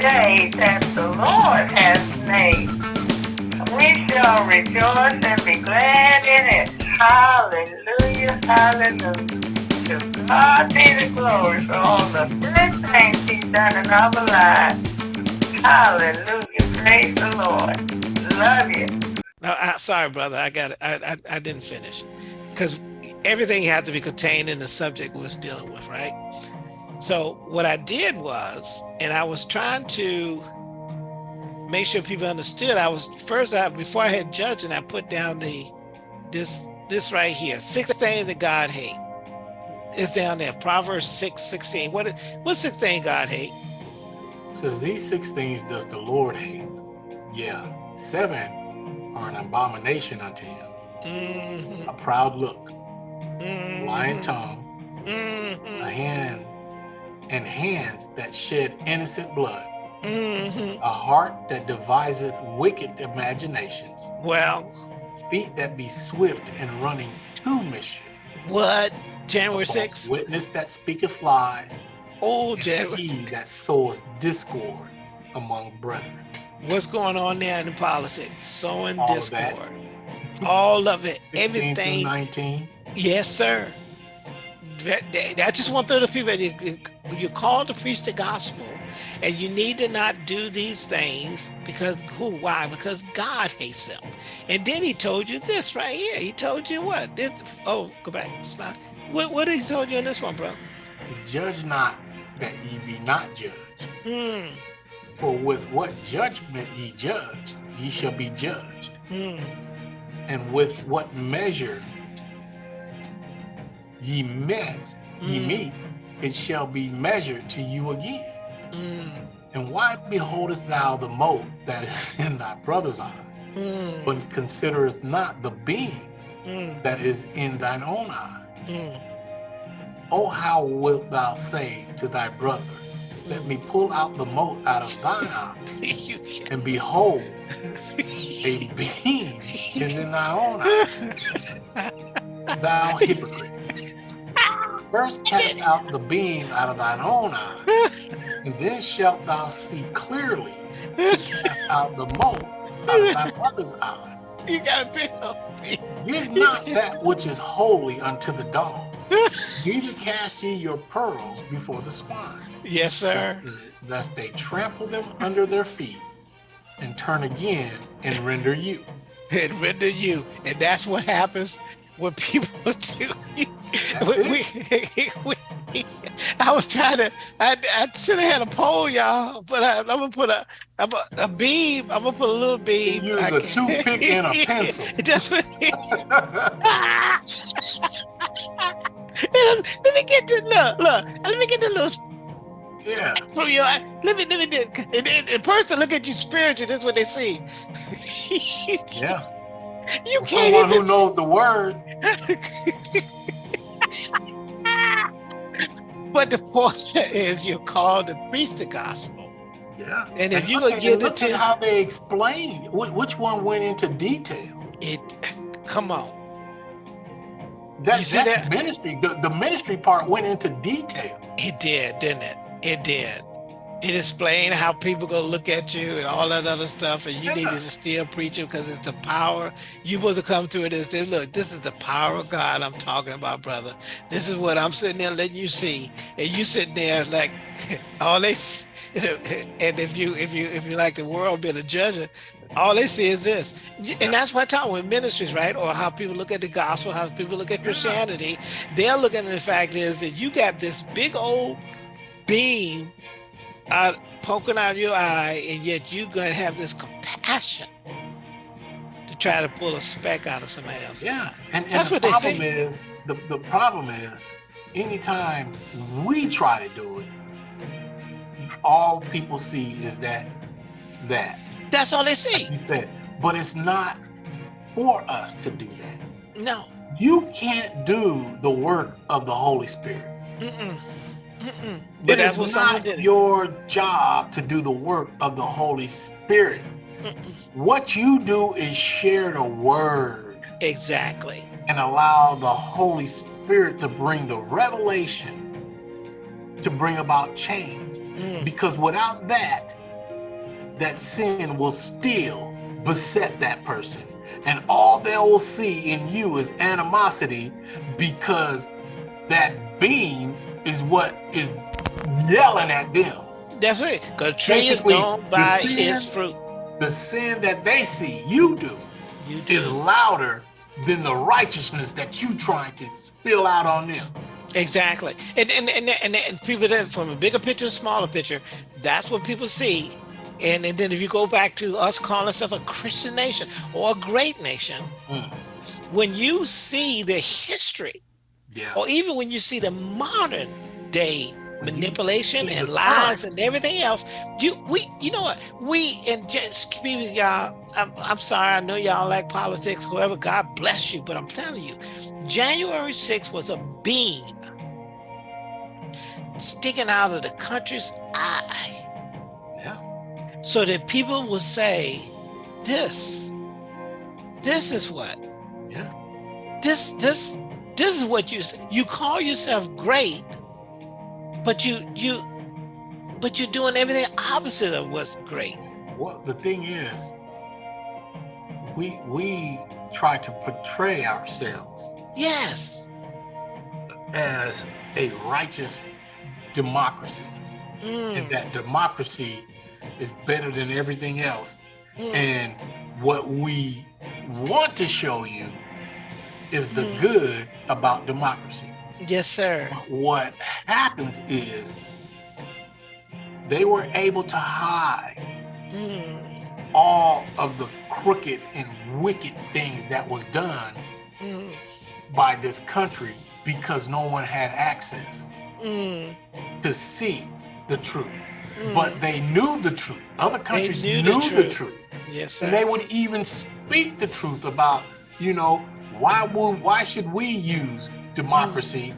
day that the Lord has made. We shall rejoice and be glad in it. Hallelujah, hallelujah. To God be the glory for all the good things he's done in our lives. Hallelujah, praise the Lord. Love you. No, I, sorry, brother. I got it. I, I, I didn't finish because everything had to be contained in the subject we was dealing with, right? So what I did was, and I was trying to make sure people understood. I was first, I, before I had judging, I put down the this this right here, six things that God hate. It's down there, Proverbs 6, 16. What what's the thing God hate? It says these six things does the Lord hate. Yeah, seven are an abomination unto him. Mm -hmm. A proud look, Mm -hmm. lying tongue, Mm -hmm. a hand and hands that shed innocent blood, Mm-hmm. a heart that deviseth wicked imaginations, Well, feet that be swift in running to mischief, what? January a 6th? witness that speaketh lies, Oh, January he 6th. that sows discord among brethren. What's going on there in the politics? Sowing All of that. discord. All of it. Everything. 19. Yes, sir. That, that- I just want to the people you, you're called to preach the gospel and you need to not do these things because who why? Because god hates them. And then he told you this right here. He told you what? This, oh go back. Slide what, what did he told you in this one bro? Judge not that ye be not judged. mm, For with what judgment ye judge, ye shall be judged. mm, And with what measure ye met, ye Mm. meet, it shall be measured to you again. mm, And why beholdest thou the mote that is in thy brother's eye, mm, but considerest not the beam mm, that is in thine own eye? mm. Oh, how wilt thou say to thy brother, Let me pull out the mote out of thine eye, and behold, a beam is in thy own eye, thou hypocrite. First cast out the beam out of thine own eye, and then shalt thou see clearly to cast out the mote out of thy brother's eye. you gotta pick up Give not that which is holy unto the dog, neither cast ye your pearls before the swine. yes sir lest they trample them under their feet and turn again and render you. and render you and that's what happens when people do we, we, we, I was trying to. I, I should have had a poll, y'all. But I, I'm gonna put a, I'm a, a beam. I'm gonna put a little beam. Use a toothpick and a pencil. Just let me, let me get the look, look. Let me get the little yeah, from your. Let me, let me do. And then in person, look at you spiritual. That's what they see. yeah. you can't Someone even. who knows the word. but the point is, you're called to preach the gospel. Yeah. And if you at- get into- how they explain which one went into detail? It, come on. That, that's that? ministry. The, the ministry part went into detail. It did, didn't it? It did. It explained how people gonna look at you and all that other stuff, and you Yeah. to still preach it because it's the power. You supposed to come to it and say, "Look, this is the power of God I'm talking about, brother. This is what I'm sitting there letting you see, and you sitting there like all they." And if you if you if you like the world being a judge, all they see is this, and that's what I talk with ministries, right? Or how people look at the gospel, how people look at Christianity. They're looking at the fact is that you got this big old beam out poking out of your eye, and yet you're gonna have this compassion to try to pull a speck out of somebody else's Yeah. eye. And, and That's the what they problem say. is the, the problem is anytime we try to do it, all people see is that that That's all they see. you said. But it's not for us to do that. No. You can't do the work of the Holy Spirit. Mm-mm. Mm-mm. It But that's is not your job to do the work of the Holy Spirit. Mm-mm. What you do is share the word Exactly. and allow the Holy Spirit to bring the revelation to bring about change. Mm. Because without that, that sin will still beset that person. And all they will see in you is animosity because that beam is what is yelling at them. That's it. Because tree is known by sin- its fruit. The sin that they see you do You is louder than the righteousness that you trying to spill out on them. Exactly. And and, and and and people that from a bigger picture to smaller picture, that's what people see. And, and then if you go back to us calling ourselves a Christian nation or a great nation, Mm. when you see the history, Yeah. or even when you see the modern day manipulation and lies and everything else, you we you know what we in just people y'all. I'm, I'm sorry, I know y'all like politics. Whoever, God bless you, but I'm telling you, January 6th was a beam sticking out of the country's eye Yeah. so that people will say, this, this is what, Yeah. this, this, this is what you, you call yourself great, but you, you, but you're doing everything opposite of what's great. Well, the thing is, we we try to portray ourselves Yes. as a righteous democracy, Mm, and that democracy is better than everything else. mm, And what we want to show you is the Mhm. good about democracy. yes, sir. What happens is they were able to hide Mm, all of the crooked and wicked things that was done mm, by this country because no one had access mm, to see the truth. mm. But they knew the truth. Other countries knew knew, the the, truth. truth. yes, sir. And they would even speak the truth about, you know, why would why should we use democracy?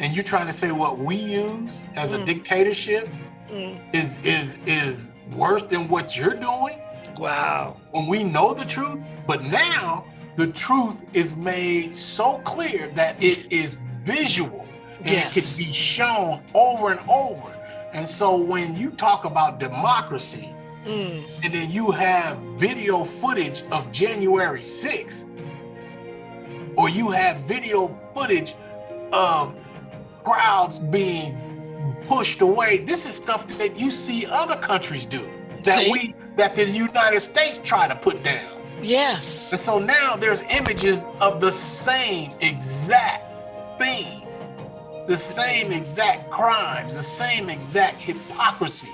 And you're trying to say what we use as a Mm. dictatorship Mm, is is is worse than what you're doing? wow. when we know the truth, but now the truth is made so clear that it is visual and it can be shown over and over. And so when you talk about democracy Mm, and then you have video footage of January 6th, or you have video footage of crowds being pushed away, this is stuff that you see other countries do that See? we that the United States try to put down. yes. And so now there's images of the same exact thing, the same exact crimes, the same exact hypocrisy,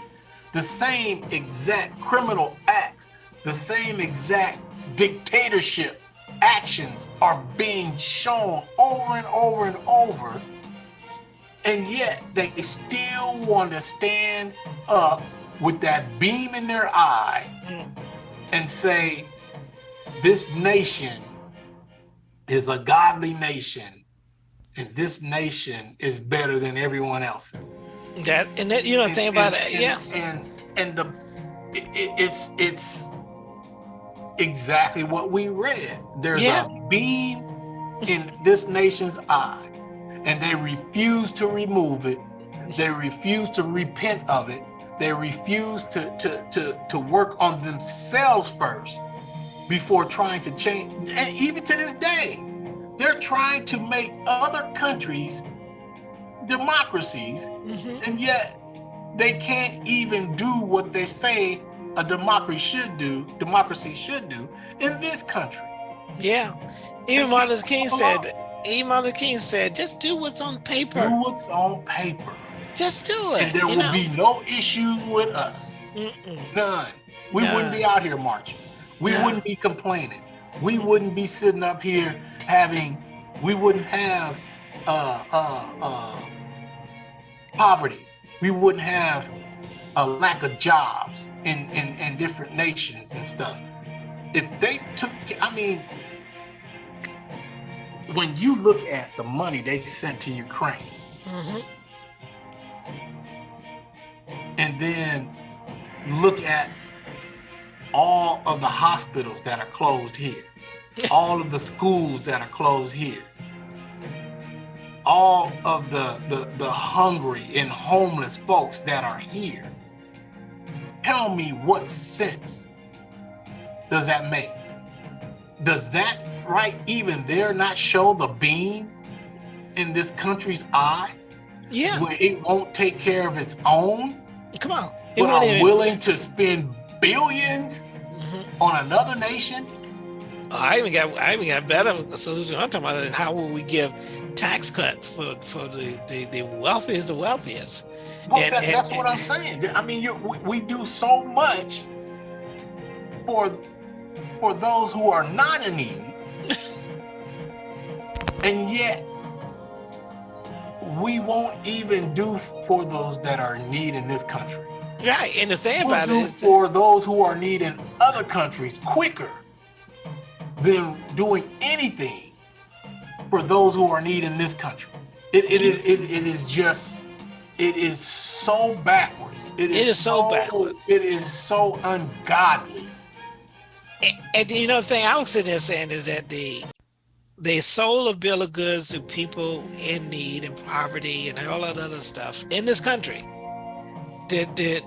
the same exact criminal acts, the same exact dictatorship actions are being shown over and over and over. And yet they still want to stand up with that beam in their eye and say, this nation is a godly nation, and this nation is better than everyone else's. that and that you know the And- thing about and- it, and- yeah. And and the it, it- it's it's exactly what we read. There's Yeah. a beam in this nation's eye, and they refuse to remove it. They refuse to repent of it. They refuse to to to to work on themselves first before trying to change. And even to this day, they're trying to make other countries democracies Mhm. and yet they can't even do what they say a democracy should do democracy should do in this country Yeah. Even Martin Luther King said, even Martin Luther King said, just do what's on paper. do what's on paper Just do it. and there will know? be no issues with us Mm-mm. none we wouldn't be out here marching we None. wouldn't be complaining we wouldn't be sitting up here having we wouldn't have uh uh uh poverty we wouldn't have a lack of jobs in in, in different nations and stuff if they took i mean when you look at the money they sent to ukraine Mhm. and then look at all of the hospitals that are closed here, all of the schools that are closed here, all of the, the, the hungry and homeless folks that are here. tell me what sense does that make? Does that right even there not show the beam in this country's eye Yeah, where it won't take care of its own, come on. It but are willing to spend billions Mhm. on another nation? I even got I even got better solution. I'm talking about how will we give tax cuts for for the the, the wealthiest, the wealthiest. Well, And- that, and- that's what I'm saying. I mean, you, we, we do so much for for those who are not in need, and yet we won't even do for those that are in need in this country. Right. And the thing We'll about do for those who are in need in other countries quicker than doing anything for those who are in need in this country. It, it, is, it, it is just, it is so backwards. It is so backward. It is so ungodly. And, and you know the thing I was sitting there saying is that the they sold a bill of goods to people in need and poverty and all that other stuff in this country. Did did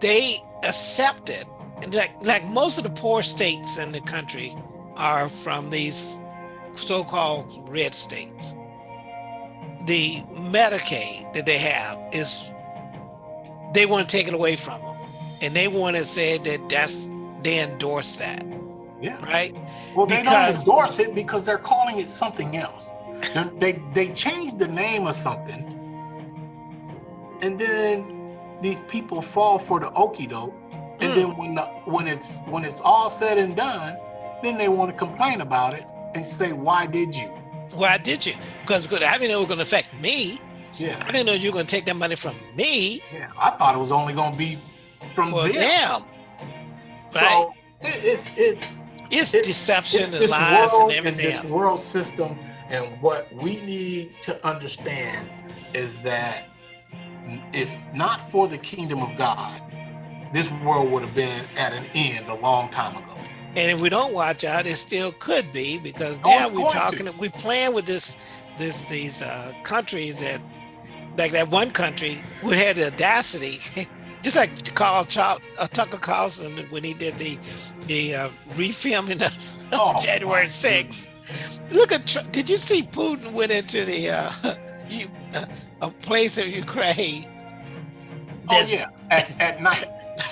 they accepted and like like most of the poor states in the country are from these so-called red states. The Medicaid that they have is they want to take it away from them, and they want to say that that's they endorse that, Yeah. right? Well, they Because- don't endorse it because they're calling it something else. They they changed the name of something, and then these people fall for the okie doke. And Mm. then when the, when it's when it's all said and done, then they want to complain about it and say, "Why did you?" Why did you? Because I didn't know it was going to affect me. Yeah, I didn't know you were going to take that money from me yeah. I thought it was only going to be from for them. them. So it, it's it's It's It's- deception it's and lies world and and everything this else. world system and what we need to understand is that if not for the kingdom of god this world would have been at an end a long time ago And if we don't watch out, it still could be because Oh, now it's we're going to. talking, we're playing with this, this, these uh, countries that, like that one country, would have the audacity, just like Carl Chop, uh, Tucker Carlson when he did the, the uh, refilming of Oh, January my 6th. Look at, did you see Putin went into the uh, you, uh, a place in Ukraine? oh yeah at, at night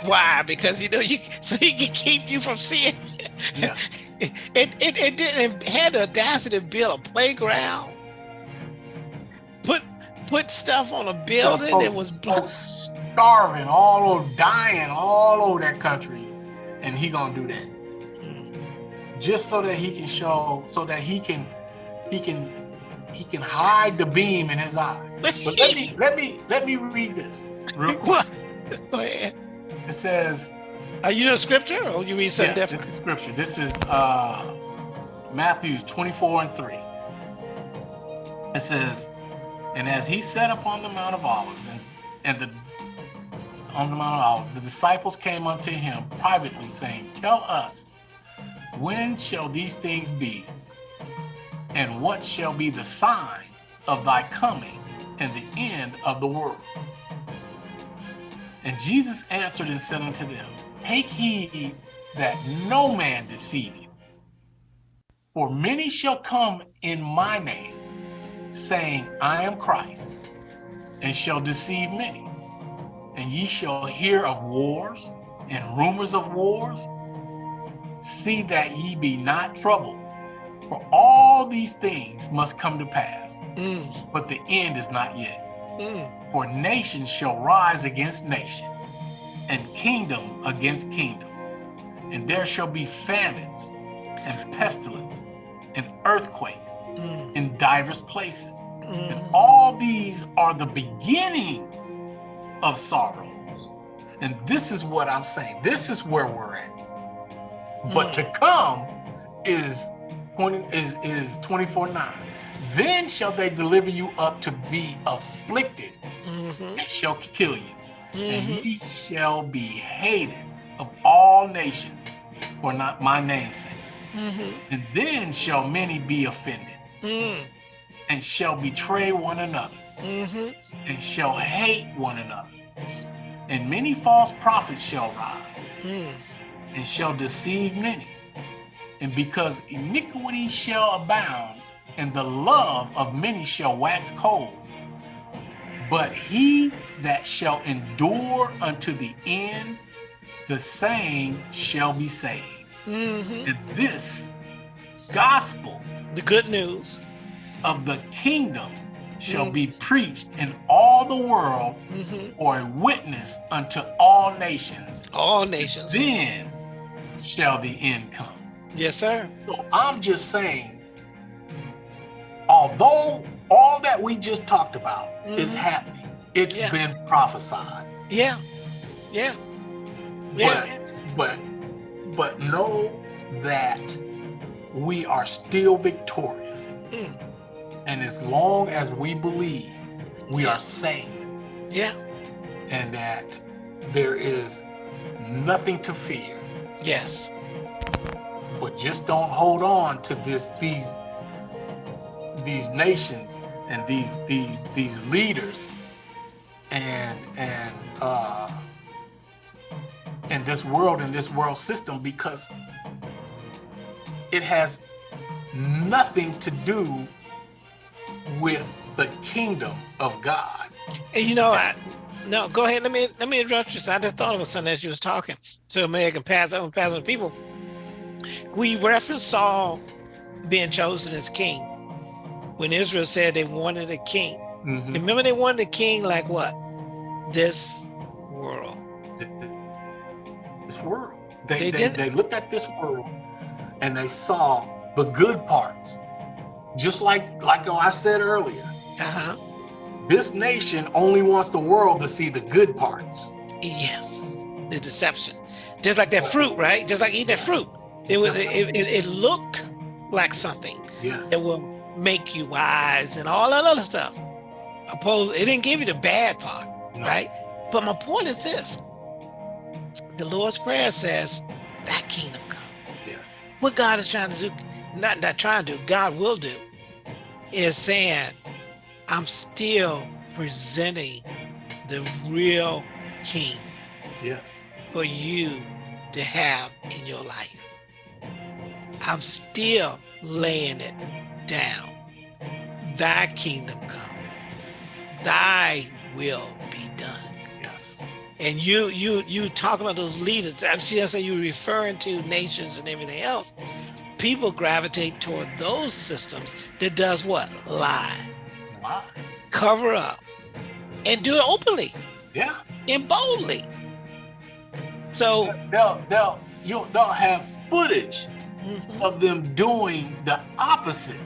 Why? Because you know you so he can keep you from seeing. yeah It it, it didn't had the audacity to build a playground. Put put stuff on a building that was folks, oh, starving all over dying all over that country and he gonna do that mm. just so that he can show so that he can he can he can hide the beam in his eye but let me let me let me read this real quick What? Go ahead. It says Are you in scripture? Or you read yeah, something this different? is scripture. This is uh matthew 24 and 3 it says and as he sat upon the mount of olives and and the on the mount of olives the disciples came unto him privately saying tell us when shall these things be? And what shall be the signs of thy coming and the end of the world and jesus answered and said unto them take heed that no man deceive you. For many shall come in my name saying i am christ and shall deceive many. And ye shall hear of wars and rumors of wars. See that ye be not troubled for all these things must come to pass Mm, but the end is not yet. Mm, for nation shall rise against nation, and kingdom against kingdom. And there shall be famines, and pestilence, and earthquakes mm, in divers places. And mm. all these are the beginning of sorrows. And this is what I'm saying. This is where we're at. But to come is 20 is is 24 9. Then shall they deliver you up to be afflicted Mhm, and shall kill you. And mhm. ye shall be hated of all nations for not my name's sake. Mhm, And then shall many be offended, mm, and shall betray one another, mhm. and shall hate one another. and many false prophets shall rise Mm. and shall deceive many. And because iniquity shall abound, and the love of many shall wax cold. But he that shall endure unto the end, the same shall be saved. Mhm. And this gospel The good news. of the kingdom shall Mm. be preached in all the world Mhm. for a witness unto all nations. All nations. Then shall the end come. Yes, sir. So I'm just saying, although all that we just talked about is Mhm. happening, it's Yeah. been prophesied. Yeah. Yeah. Yeah. But but know that we are still victorious. Mm. And as long as we believe, we Yeah. are saved Yeah. and that there is nothing to fear. Yes. but just don't hold on to this these these nations and these these these leaders and and uh and this world and this world system because it has nothing to do with the kingdom of God. And you know, I, no, go ahead. Let me let me interrupt you. So I just thought of a something as you was talking. So maybe I can pass on pass on people. We reference Saul being chosen as king when Israel said they wanted a king. Mhm. Remember, they wanted a king like what? This world. This world. They, They they, did- they looked at this world and they saw the good parts. Just like like I said earlier, Uh huh. this nation only wants the world to see the good parts. Yes. The deception. Just like that fruit, right? Just like eating that fruit. It was. It, it, it looked like something. Yes. It will make you wise and all that other stuff. Opposed, it didn't give you the bad part, right? But my point is this: the Lord's Prayer says, "That kingdom come." Yes. What God is trying to do, not not trying to do, God will do, is saying, "I'm still presenting the real King Yes. for you to have in your life. I'm still laying it down. Thy kingdom come. Thy will be done. Yes. And you you you talk about those leaders. I'm see that's how you're referring to nations and everything else. People gravitate toward those systems that does what? Lie, Lie. cover up, and do it openly Yeah. and boldly. So They'll they'll you they'll have footage mhm. of them doing the opposite.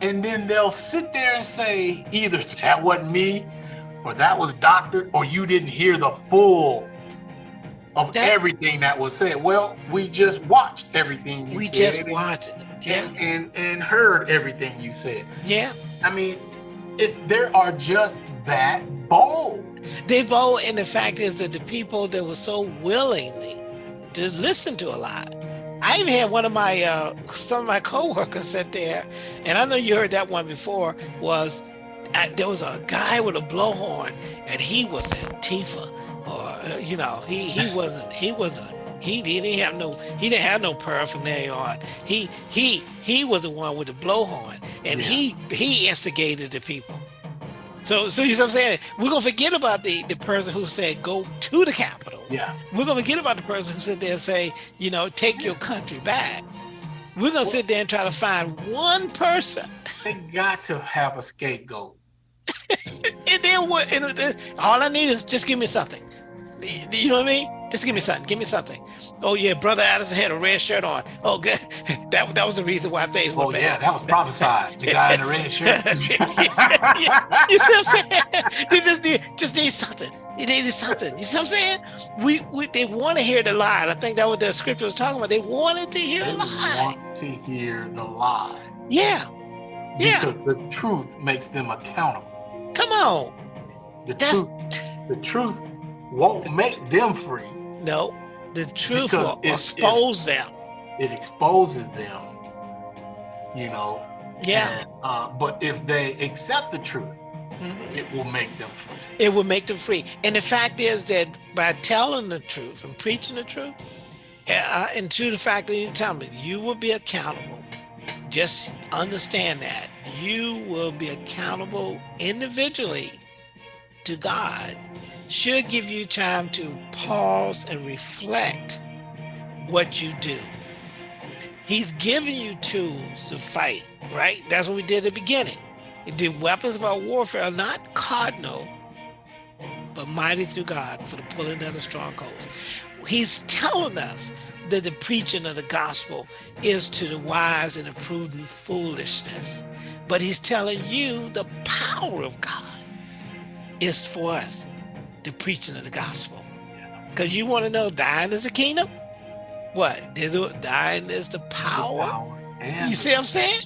And then they'll sit there and say, either that wasn't me, or that was doctored, or you didn't hear the full of That- everything that was said. Well, we just watched everything you said. we said. just watched it. Yeah, and, and and heard everything you said. yeah. I mean, if there are just that bold. They both, and the fact is that the people that were so willingly to listen to a lot. I even had one of my uh, some of my coworkers sit there, and I know you heard that one before. Was uh, there was a guy with a blowhorn, and he was Antifa, or uh, you know, he he wasn't he wasn't he didn't have no he didn't have no paraphernalia on. He he he was the one with the blowhorn, and he he instigated the people. So so you know what I'm saying? We're gonna forget about the the person who said go to the Capitol. Yeah. We're gonna forget about the person who sit there and say, you know, take your country back. We're gonna sit there and try to find one person, They got to have a scapegoat. and then what? And then all I need is just give me something. You know what I mean? Just give me something. Give me something. Oh yeah, brother Addison had a red shirt on. Oh good. That that was the reason why things were Oh bad. yeah, that was prophesied. The guy in the red shirt. You see what I'm saying? They just need just need something. They needed something. You see what I'm saying? We, we they want to hear the lie. I think that what the scripture was talking about. They wanted to hear They a lie. want to hear the lie. Yeah. Yeah. Because the truth makes them accountable. Come on. The That's- truth, the truth won't make them free. No. The truth Because will it- it- expose them. It exposes them, you know. Yeah. and, uh, but if they accept the truth Mhm. it will make them free. It will make them free. And the fact is that by telling the truth and preaching the truth, uh, and to the fact that you tell me, you will be accountable. Just understand that you will be accountable individually to God. Should give you time to pause and reflect what you do. He's giving you tools to fight, right? That's what we did at the beginning. The weapons of our warfare are not cardinal, but mighty through God for the pulling down of strongholds. He's telling us that the preaching of the gospel is to the wise and the prudent foolishness. But he's telling you the power of God is for us, the preaching of the gospel. Because you want to know thine is the kingdom? What? It, thine is the power? Power and You see what I'm saying?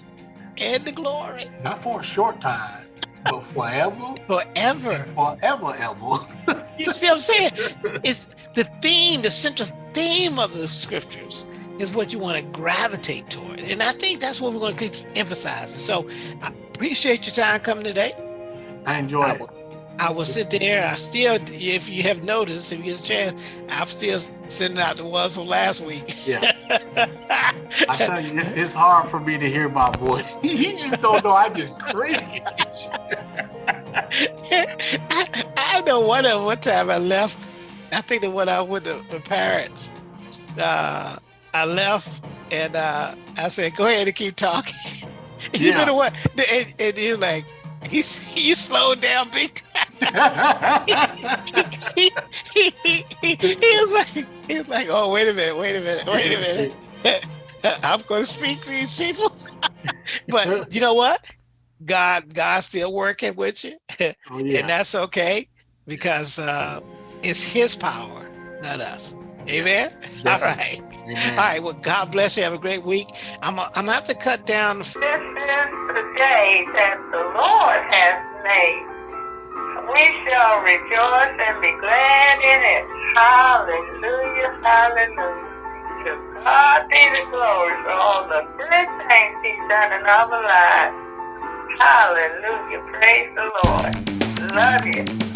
And the glory not for a short time, but forever, forever. forever, ever. You see what I'm saying? It's the theme, the central theme of the scriptures is what you want to gravitate toward. And I think that's what we're going to keep emphasizing. So I appreciate your time coming today. I enjoy I it. I will sit there. I still, if you have noticed, if you get a chance, I'm still sending out the ones from last week. Yeah. I tell you, it's, it's hard for me to hear my voice. you just don't know. I just cringe. I, I know one of one time I left. I think the one I with the, the parents. Uh, I left and uh, I said, "Go ahead and keep talking." you Yeah. know one, and, and he's like, "He's you slowed down big time." He, he, he, he, he was like, he was like, "Oh, wait a minute, wait a minute, wait a minute." I'm going to speak to these people. but you know what? God, God's still working with you, oh, yeah. and that's okay because uh, it's His power, not us. Amen. All right. Amen. All right. Well, God bless you. Have a great week. I'm. I'm gonna have to cut down. The, This is the day that the Lord has made. We shall rejoice and be glad in it. Hallelujah, hallelujah. To God be the glory for all the good things He's done in our lives. Hallelujah, praise the Lord. Love you.